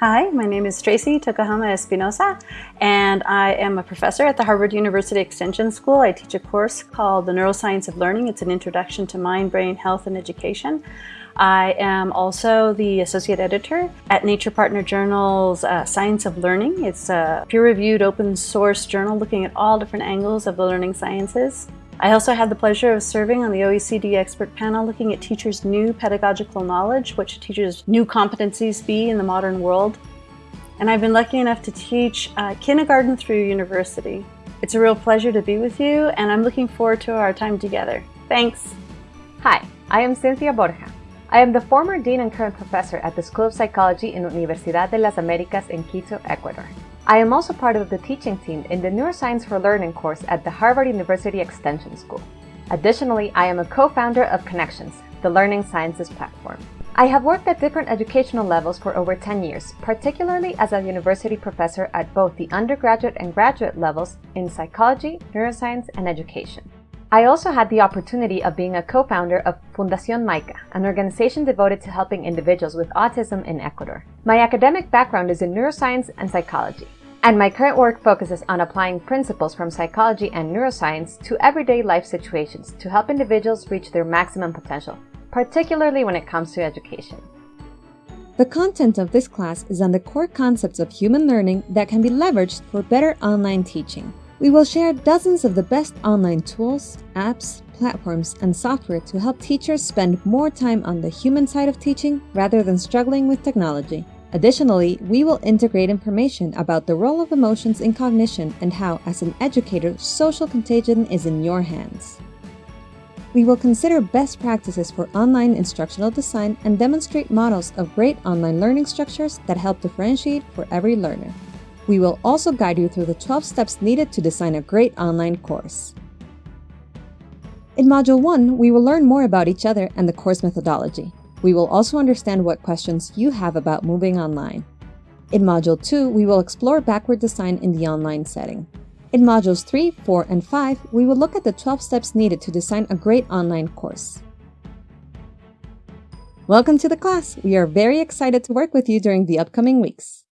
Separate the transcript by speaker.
Speaker 1: Hi, my name is Tracy Tokuhama Espinosa, and I am a professor at the Harvard University Extension School. I teach a course called The Neuroscience of Learning. It's an introduction to mind, brain, health, and education. I am also the associate editor at Nature Partner Journal's uh, Science of Learning. It's a peer-reviewed open source journal looking at all different angles of the learning sciences. I also had the pleasure of serving on the OECD expert panel looking at teachers' new pedagogical knowledge, what teachers' new competencies be in the modern world. And I've been lucky enough to teach uh, kindergarten through university. It's a real pleasure to be with you, and I'm looking forward to our time together. Thanks.
Speaker 2: Hi, I am Cynthia Borja. I am the former dean and current professor at the School of Psychology in Universidad de las Américas in Quito, Ecuador. I am also part of the teaching team in the Neuroscience for Learning course at the Harvard University Extension School. Additionally, I am a co-founder of Connections, the learning sciences platform. I have worked at different educational levels for over 10 years, particularly as a university professor at both the undergraduate and graduate levels in psychology, neuroscience, and education. I also had the opportunity of being a co-founder of Fundación Maica, an organization devoted to helping individuals with autism in Ecuador. My academic background is in neuroscience and psychology and my current work focuses on applying principles from psychology and neuroscience to everyday life situations to help individuals reach their maximum potential, particularly when it comes to education.
Speaker 3: The content of this class is on the core concepts of human learning that can be leveraged for better online teaching. We will share dozens of the best online tools, apps, platforms, and software to help teachers spend more time on the human side of teaching rather than struggling with technology. Additionally, we will integrate information about the role of emotions in cognition and how, as an educator, social contagion is in your hands. We will consider best practices for online instructional design and demonstrate models of great online learning structures that help differentiate for every learner. We will also guide you through the 12 steps needed to design a great online course. In Module 1, we will learn more about each other and the course methodology. We will also understand what questions you have about moving online. In Module 2, we will explore backward design in the online setting. In Modules 3, 4, and 5, we will look at the 12 steps needed to design a great online course. Welcome to the class! We are very excited to work with you during the upcoming weeks.